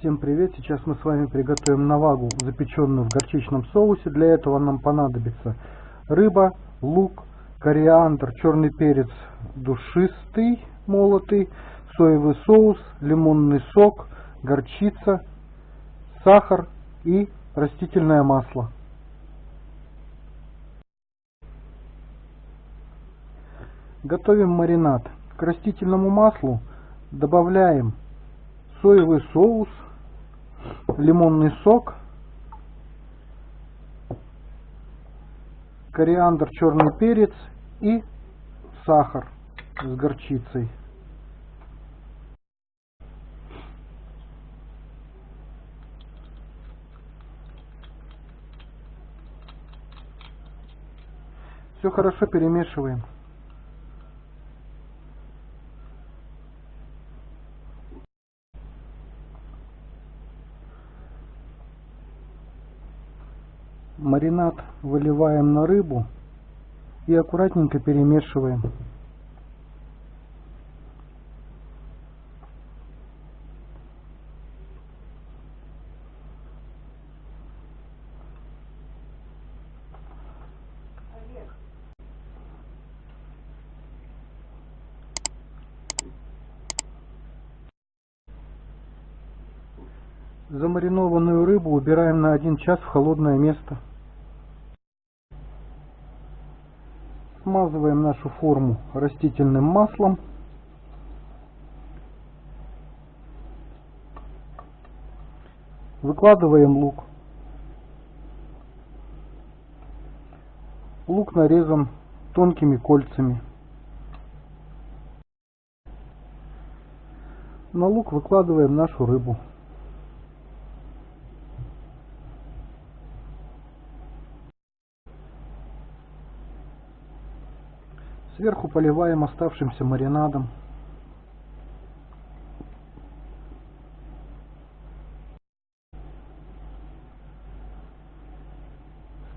Всем привет! Сейчас мы с вами приготовим навагу, запеченную в горчичном соусе. Для этого нам понадобится рыба, лук, кориандр, черный перец душистый, молотый, соевый соус, лимонный сок, горчица, сахар и растительное масло. Готовим маринад. К растительному маслу добавляем соевый соус, лимонный сок, кориандр, черный перец и сахар с горчицей. Все хорошо перемешиваем. Маринад выливаем на рыбу и аккуратненько перемешиваем. Замаринованную рыбу убираем на один час в холодное место. Смазываем нашу форму растительным маслом. Выкладываем лук. Лук нарезан тонкими кольцами. На лук выкладываем нашу рыбу. Сверху поливаем оставшимся маринадом.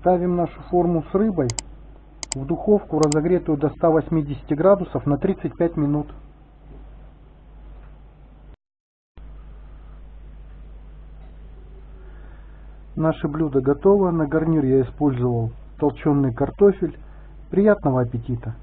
Ставим нашу форму с рыбой в духовку, разогретую до 180 градусов на 35 минут. Наше блюдо готово. На гарнир я использовал толченый картофель. Приятного аппетита!